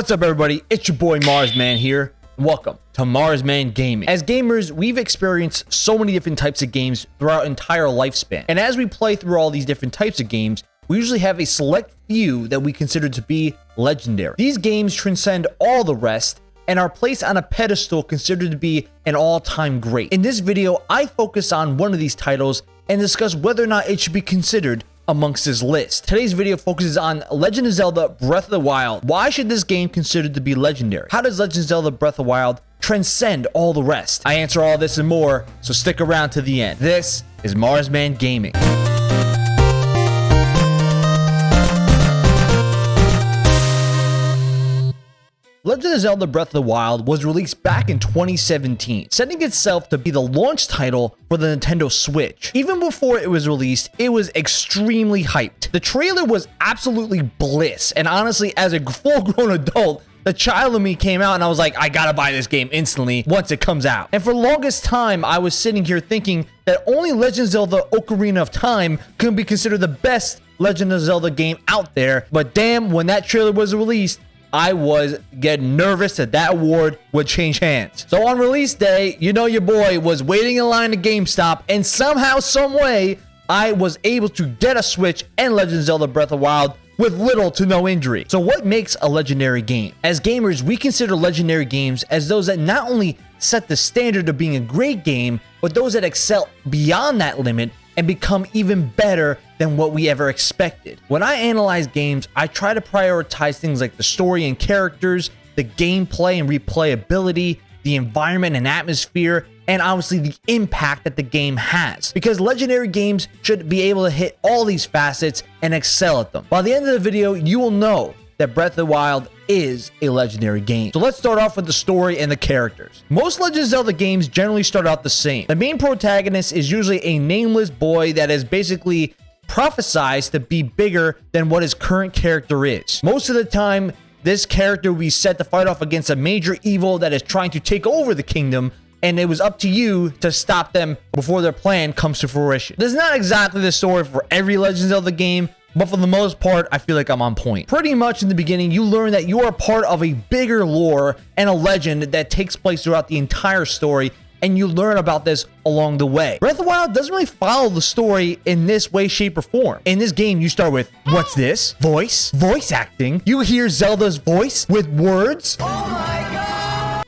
What's up, everybody? It's your boy Marsman here. Welcome to Marsman Gaming. As gamers, we've experienced so many different types of games throughout our entire lifespan. And as we play through all these different types of games, we usually have a select few that we consider to be legendary. These games transcend all the rest and are placed on a pedestal considered to be an all-time great. In this video, I focus on one of these titles and discuss whether or not it should be considered amongst his list. Today's video focuses on Legend of Zelda Breath of the Wild. Why should this game considered to be legendary? How does Legend of Zelda Breath of the Wild transcend all the rest? I answer all this and more, so stick around to the end. This is Marsman Gaming. Legend of Zelda Breath of the Wild was released back in 2017, setting itself to be the launch title for the Nintendo Switch. Even before it was released, it was extremely hyped. The trailer was absolutely bliss, and honestly, as a full-grown adult, the child in me came out and I was like, I gotta buy this game instantly once it comes out. And for the longest time, I was sitting here thinking that only Legend of Zelda Ocarina of Time could be considered the best Legend of Zelda game out there. But damn, when that trailer was released, I was getting nervous that that award would change hands. So on release day, you know your boy was waiting in line at GameStop and somehow, some way, I was able to get a Switch and Legend of Zelda Breath of Wild with little to no injury. So what makes a legendary game? As gamers, we consider legendary games as those that not only set the standard of being a great game, but those that excel beyond that limit and become even better than what we ever expected. When I analyze games, I try to prioritize things like the story and characters, the gameplay and replayability, the environment and atmosphere, and obviously the impact that the game has. Because legendary games should be able to hit all these facets and excel at them. By the end of the video, you will know that Breath of the Wild is a legendary game. So let's start off with the story and the characters. Most Legend of Zelda games generally start out the same. The main protagonist is usually a nameless boy that is basically prophesized to be bigger than what his current character is. Most of the time, this character will be set to fight off against a major evil that is trying to take over the kingdom and it was up to you to stop them before their plan comes to fruition. This is not exactly the story for every Legend of the game, but for the most part, I feel like I'm on point. Pretty much in the beginning, you learn that you are part of a bigger lore and a legend that takes place throughout the entire story and you learn about this along the way. Breath of the Wild doesn't really follow the story in this way, shape, or form. In this game, you start with, what's this? Voice? Voice acting? You hear Zelda's voice with words? Oh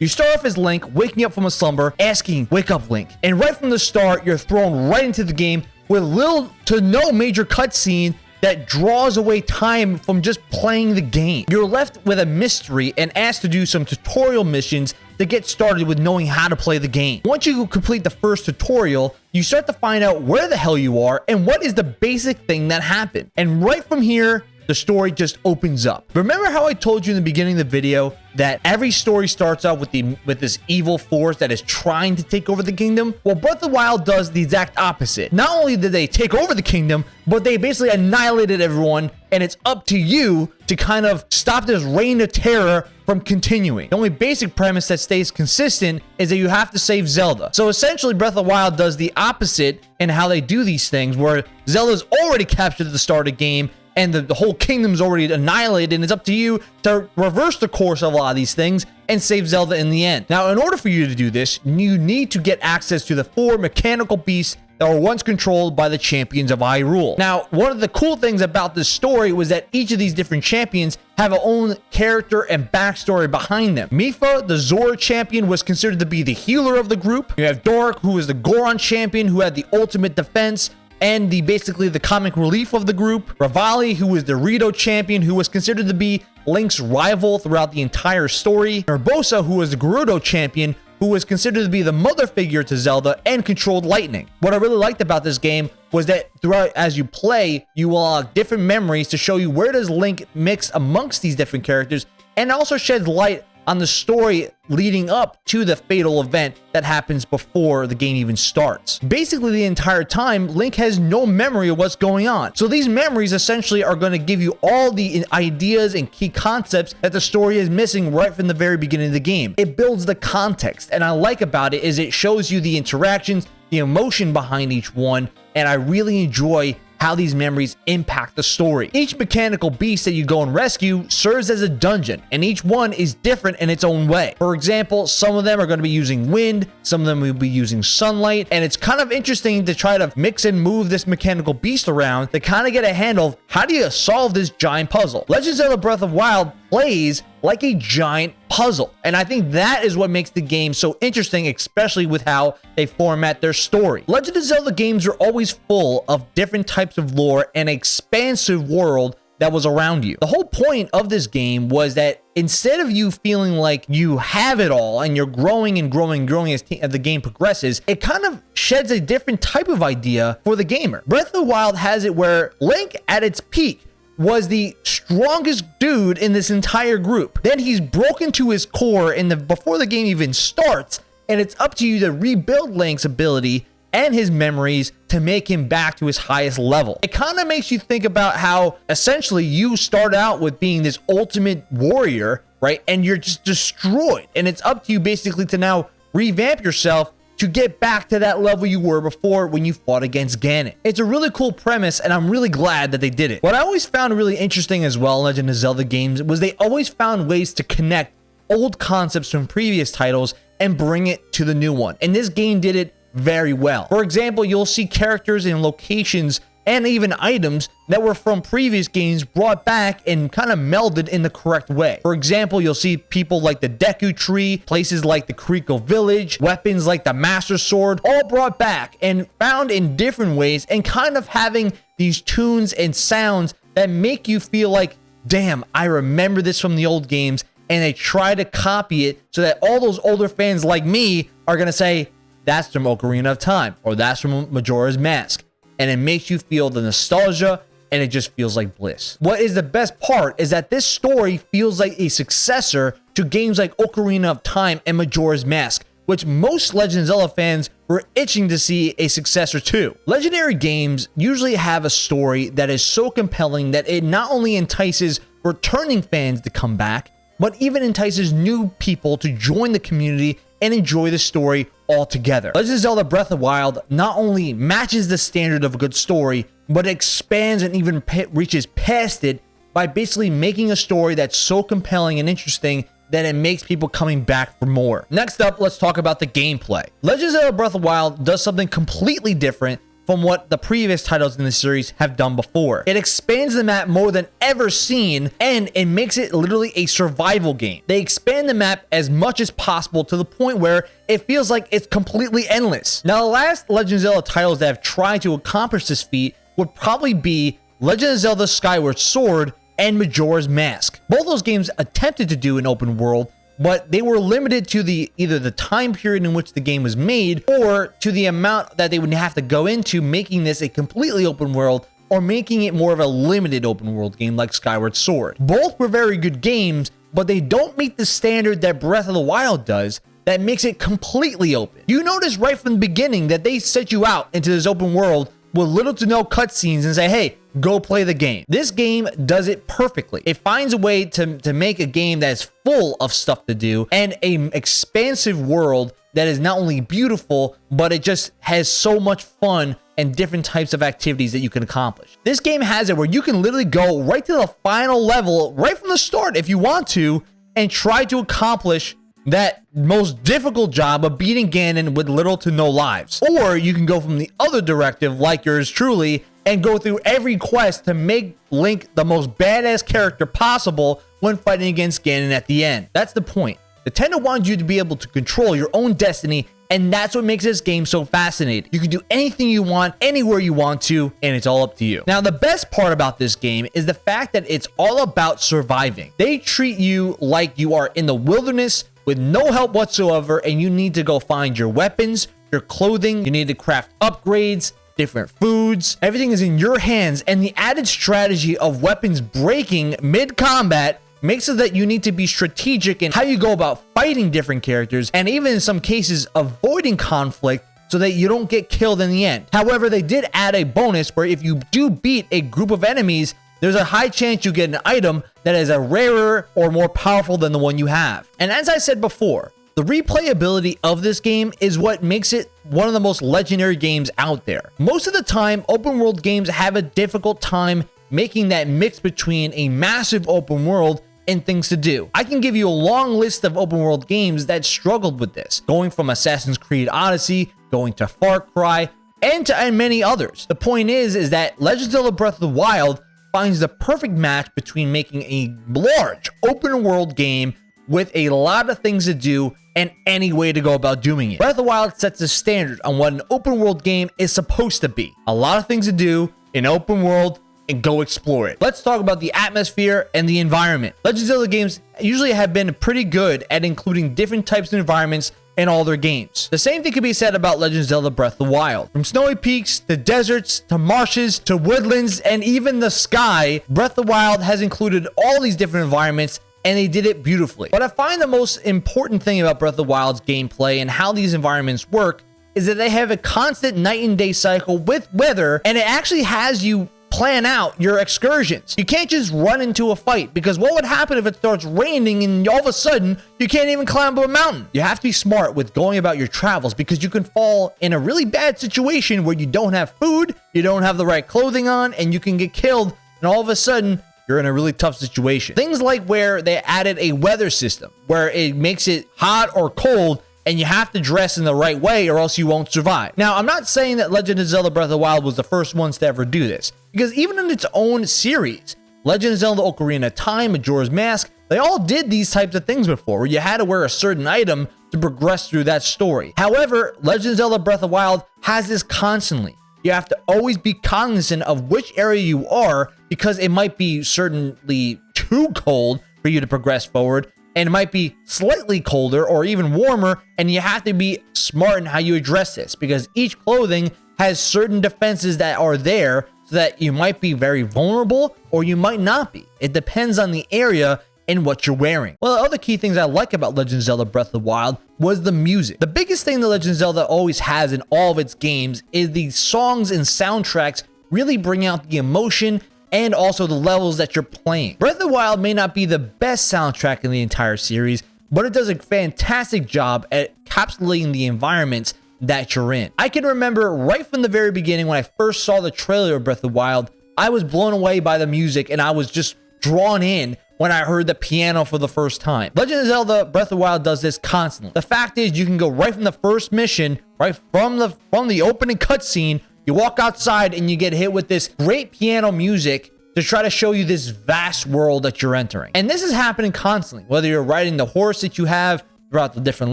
you start off as Link, waking up from a slumber, asking, wake up Link. And right from the start, you're thrown right into the game with little to no major cutscene that draws away time from just playing the game. You're left with a mystery and asked to do some tutorial missions to get started with knowing how to play the game. Once you complete the first tutorial, you start to find out where the hell you are and what is the basic thing that happened. And right from here, the story just opens up. Remember how I told you in the beginning of the video that every story starts out with the with this evil force that is trying to take over the kingdom? Well, Breath of the Wild does the exact opposite. Not only did they take over the kingdom, but they basically annihilated everyone, and it's up to you to kind of stop this reign of terror from continuing. The only basic premise that stays consistent is that you have to save Zelda. So essentially, Breath of the Wild does the opposite in how they do these things, where Zelda's already captured at the start of the game, and the, the whole kingdom's already annihilated and it's up to you to reverse the course of a lot of these things and save Zelda in the end. Now, in order for you to do this, you need to get access to the four mechanical beasts that were once controlled by the champions of Hyrule. Now, one of the cool things about this story was that each of these different champions have a own character and backstory behind them. Mipha, the Zora champion, was considered to be the healer of the group. You have Daruk, who is the Goron champion, who had the ultimate defense and the basically the comic relief of the group. Revali, who was the Rito champion, who was considered to be Link's rival throughout the entire story. Urbosa, who was the Gerudo champion, who was considered to be the mother figure to Zelda and controlled lightning. What I really liked about this game was that throughout as you play, you will unlock different memories to show you where does Link mix amongst these different characters and also sheds light on the story leading up to the fatal event that happens before the game even starts. Basically, the entire time, Link has no memory of what's going on. So these memories essentially are going to give you all the ideas and key concepts that the story is missing right from the very beginning of the game. It builds the context, and I like about it is it shows you the interactions, the emotion behind each one, and I really enjoy how these memories impact the story. Each mechanical beast that you go and rescue serves as a dungeon, and each one is different in its own way. For example, some of them are going to be using wind, some of them will be using sunlight, and it's kind of interesting to try to mix and move this mechanical beast around to kind of get a handle of how do you solve this giant puzzle. Legend of the Breath of Wild plays like a giant puzzle. And I think that is what makes the game so interesting, especially with how they format their story. Legend of Zelda games are always full of different types of lore and expansive world that was around you. The whole point of this game was that instead of you feeling like you have it all and you're growing and growing and growing as, as, the game progresses, it kind of sheds a different type of idea for the gamer. Breath of the Wild has it where Link at its peak was the strongest dude in this entire group. Then he's broken to his core in the before the game even starts, and it's up to you to rebuild Link's ability and his memories to make him back to his highest level. It kind of makes you think about how essentially you start out with being this ultimate warrior, right? And you're just destroyed. And it's up to you basically to now revamp yourself to get back to that level you were before when you fought against Ganon. It's a really cool premise, and I'm really glad that they did it. What I always found really interesting as well in Legend of Zelda games was they always found ways to connect old concepts from previous titles and bring it to the new one. And this game did it very well. For example, you'll see characters and locations and even items that were from previous games brought back and kind of melded in the correct way. For example, you'll see people like the Deku Tree, places like the Kakariko Village, weapons like the Master Sword, all brought back and found in different ways and kind of having these tunes and sounds that make you feel like, damn, I remember this from the old games and they try to copy it so that all those older fans like me are going to say, that's from Ocarina of Time or that's from Majora's Mask and it makes you feel the nostalgia and it just feels like bliss. What is the best part is that this story feels like a successor to games like Ocarina of Time and Majora's Mask, which most Legend of Zelda fans were itching to see a successor to. Legendary games usually have a story that is so compelling that it not only entices returning fans to come back, but even entices new people to join the community and enjoy the story altogether. Legend of Zelda Breath of Wild not only matches the standard of a good story, but expands and even reaches past it by basically making a story that's so compelling and interesting that it makes people coming back for more. Next up, let's talk about the gameplay. Legend of Zelda Breath of Wild does something completely different from what the previous titles in the series have done before. It expands the map more than ever seen, and it makes it literally a survival game. They expand the map as much as possible to the point where it feels like it's completely endless. Now, the last Legend of Zelda titles that have tried to accomplish this feat would probably be Legend of Zelda Skyward Sword and Majora's Mask. Both those games attempted to do an open world, but they were limited to the either the time period in which the game was made or to the amount that they would have to go into making this a completely open world or making it more of a limited open world game like Skyward Sword. Both were very good games, but they don't meet the standard that Breath of the Wild does that makes it completely open. You notice right from the beginning that they set you out into this open world with little to no cutscenes and say, hey, go play the game. This game does it perfectly. It finds a way to, to make a game that is full of stuff to do and an expansive world that is not only beautiful, but it just has so much fun and different types of activities that you can accomplish. This game has it where you can literally go right to the final level right from the start if you want to and try to accomplish that most difficult job of beating Ganon with little to no lives. Or you can go from the other directive, like yours truly, and go through every quest to make Link the most badass character possible when fighting against Ganon at the end. That's the point. Nintendo wants you to be able to control your own destiny and that's what makes this game so fascinating. You can do anything you want, anywhere you want to, and it's all up to you. Now, the best part about this game is the fact that it's all about surviving. They treat you like you are in the wilderness with no help whatsoever and you need to go find your weapons, your clothing, you need to craft upgrades, different foods. Everything is in your hands and the added strategy of weapons breaking mid-combat makes it that you need to be strategic in how you go about fighting different characters and even in some cases avoiding conflict so that you don't get killed in the end. However, they did add a bonus where if you do beat a group of enemies, there's a high chance you get an item that is a rarer or more powerful than the one you have. And as I said before, The replayability of this game is what makes it one of the most legendary games out there. Most of the time, open world games have a difficult time making that mix between a massive open world and things to do. I can give you a long list of open world games that struggled with this, going from Assassin's Creed Odyssey, going to Far Cry, and to and many others. The point is, is that Legend of Zelda Breath of the Wild finds the perfect match between making a large open world game with a lot of things to do and any way to go about doing it. Breath of the Wild sets a standard on what an open world game is supposed to be. A lot of things to do, in open world, and go explore it. Let's talk about the atmosphere and the environment. Legend of Zelda games usually have been pretty good at including different types of environments in all their games. The same thing can be said about Legend of Zelda Breath of the Wild. From snowy peaks to deserts to marshes to woodlands and even the sky, Breath of the Wild has included all these different environments and they did it beautifully. What I find the most important thing about Breath of the Wild's gameplay and how these environments work is that they have a constant night and day cycle with weather and it actually has you plan out your excursions. You can't just run into a fight because what would happen if it starts raining and all of a sudden you can't even climb up a mountain? You have to be smart with going about your travels because you can fall in a really bad situation where you don't have food, you don't have the right clothing on, and you can get killed. And all of a sudden, you're in a really tough situation. Things like where they added a weather system where it makes it hot or cold and you have to dress in the right way or else you won't survive. Now, I'm not saying that Legend of Zelda Breath of the Wild was the first ones to ever do this, because even in its own series, Legend of Zelda Ocarina of Time, Majora's Mask, they all did these types of things before, where you had to wear a certain item to progress through that story. However, Legend of Zelda Breath of the Wild has this constantly. You have to always be cognizant of which area you are because it might be certainly too cold for you to progress forward and it might be slightly colder or even warmer and you have to be smart in how you address this because each clothing has certain defenses that are there so that you might be very vulnerable or you might not be. It depends on the area and what you're wearing. Well, the other key things I like about Legend of Zelda Breath of the Wild was the music. The biggest thing that Legend of Zelda always has in all of its games is the songs and soundtracks really bring out the emotion and also the levels that you're playing. Breath of the Wild may not be the best soundtrack in the entire series, but it does a fantastic job at encapsulating the environments that you're in. I can remember right from the very beginning when I first saw the trailer of Breath of the Wild, I was blown away by the music and I was just drawn in when I heard the piano for the first time. Legend of Zelda Breath of the Wild does this constantly. The fact is you can go right from the first mission, right from the from the opening cutscene you walk outside and you get hit with this great piano music to try to show you this vast world that you're entering. And this is happening constantly, whether you're riding the horse that you have throughout the different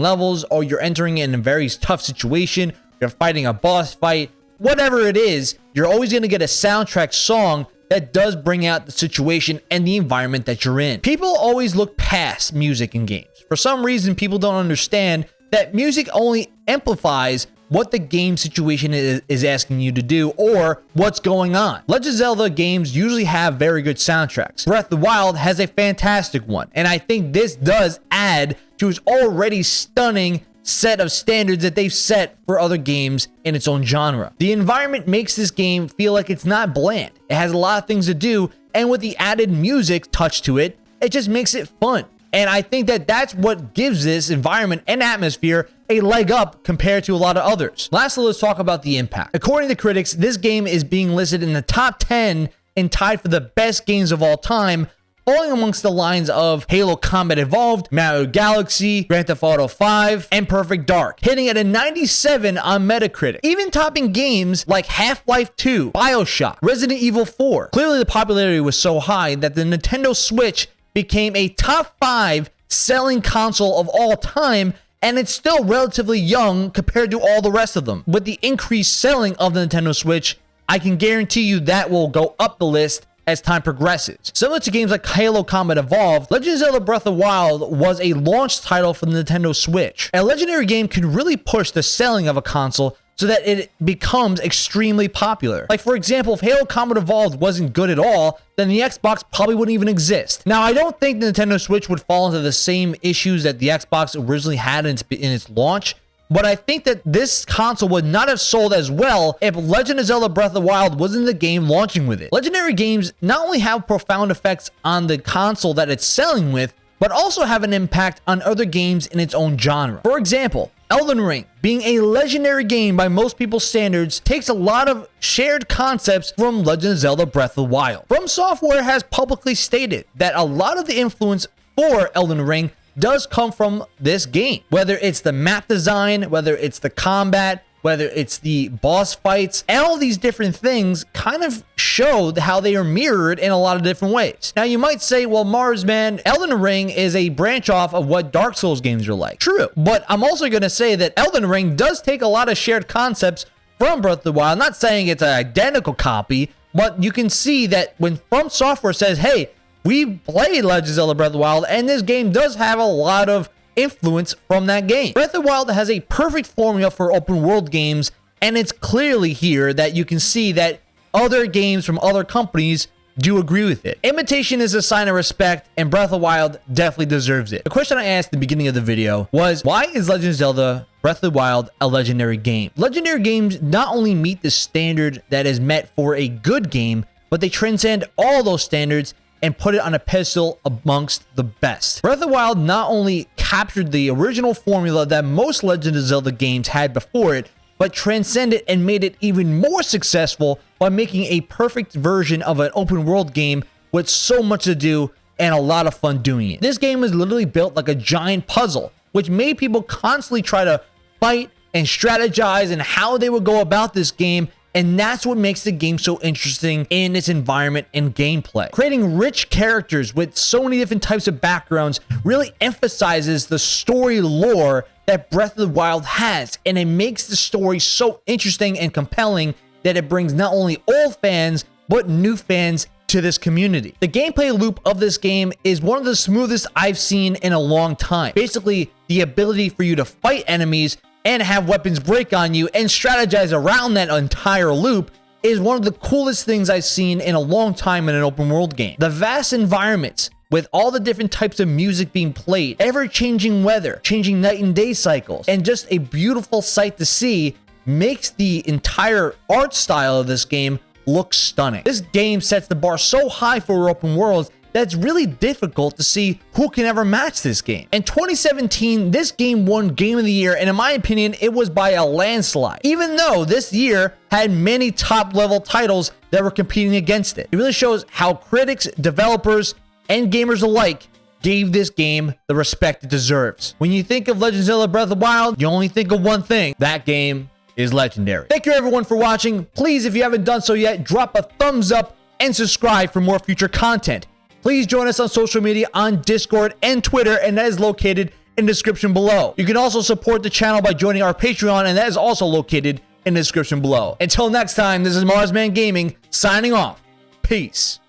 levels, or you're entering in a very tough situation, you're fighting a boss fight, whatever it is, you're always going to get a soundtrack song that does bring out the situation and the environment that you're in. People always look past music in games. For some reason, people don't understand that music only amplifies what the game situation is, asking you to do or what's going on. Legend of Zelda games usually have very good soundtracks. Breath of the Wild has a fantastic one, and I think this does add to its already stunning set of standards that they've set for other games in its own genre. The environment makes this game feel like it's not bland. It has a lot of things to do, and with the added music touch to it, it just makes it fun. And I think that that's what gives this environment and atmosphere a leg up compared to a lot of others. Lastly, let's talk about the impact. According to critics, this game is being listed in the top 10 and tied for the best games of all time, falling amongst the lines of Halo Combat Evolved, Mario Galaxy, Grand Theft Auto 5, and Perfect Dark, hitting at a 97 on Metacritic, even topping games like Half-Life 2, BioShock, Resident Evil 4. Clearly, the popularity was so high that the Nintendo Switch became a top five selling console of all time and it's still relatively young compared to all the rest of them. With the increased selling of the Nintendo Switch, I can guarantee you that will go up the list as time progresses. Similar to games like Halo Combat Evolved, Legend of Zelda Breath of the Wild was a launch title for the Nintendo Switch. A legendary game can really push the selling of a console so that it becomes extremely popular. Like, for example, if Halo Combat Evolved wasn't good at all, then the Xbox probably wouldn't even exist. Now, I don't think the Nintendo Switch would fall into the same issues that the Xbox originally had in its, in its launch, but I think that this console would not have sold as well if Legend of Zelda Breath of the Wild wasn't the game launching with it. Legendary games not only have profound effects on the console that it's selling with, but also have an impact on other games in its own genre. For example, Elden Ring, being a legendary game by most people's standards, takes a lot of shared concepts from Legend of Zelda Breath of the Wild. From Software has publicly stated that a lot of the influence for Elden Ring does come from this game. Whether it's the map design, whether it's the combat, whether it's the boss fights, all these different things kind of show how they are mirrored in a lot of different ways. Now, you might say, well, Marsman, Elden Ring is a branch off of what Dark Souls games are like. True. But I'm also going to say that Elden Ring does take a lot of shared concepts from Breath of the Wild. I'm not saying it's an identical copy, but you can see that when From Software says, hey, we played Legends of Zelda Breath of the Wild, and this game does have a lot of influence from that game. Breath of the Wild has a perfect formula for open world games, and it's clearly here that you can see that other games from other companies do agree with it. Imitation is a sign of respect, and Breath of the Wild definitely deserves it. The question I asked at the beginning of the video was, why is Legend of Zelda Breath of the Wild a legendary game? Legendary games not only meet the standard that is met for a good game, but they transcend all those standards and put it on a pedestal amongst the best. Breath of the Wild not only captured the original formula that most Legend of Zelda games had before it, but transcended and made it even more successful by making a perfect version of an open world game with so much to do and a lot of fun doing it. This game was literally built like a giant puzzle, which made people constantly try to fight and strategize and how they would go about this game and that's what makes the game so interesting in its environment and gameplay. Creating rich characters with so many different types of backgrounds really emphasizes the story lore that Breath of the Wild has, and it makes the story so interesting and compelling that it brings not only old fans, but new fans to this community. The gameplay loop of this game is one of the smoothest I've seen in a long time. Basically, the ability for you to fight enemies and have weapons break on you and strategize around that entire loop is one of the coolest things I've seen in a long time in an open world game. The vast environments with all the different types of music being played, ever changing weather, changing night and day cycles, and just a beautiful sight to see makes the entire art style of this game look stunning. This game sets the bar so high for open worlds that's really difficult to see who can ever match this game. In 2017, this game won Game of the Year, and in my opinion, it was by a landslide, even though this year had many top level titles that were competing against it. It really shows how critics, developers, and gamers alike gave this game the respect it deserves. When you think of Legend of Zelda Breath of the Wild, you only think of one thing. That game is legendary. Thank you everyone for watching. Please, if you haven't done so yet, drop a thumbs up and subscribe for more future content. Please join us on social media on Discord and Twitter, and that is located in the description below. You can also support the channel by joining our Patreon, and that is also located in the description below. Until next time, this is Marsman Gaming signing off. Peace.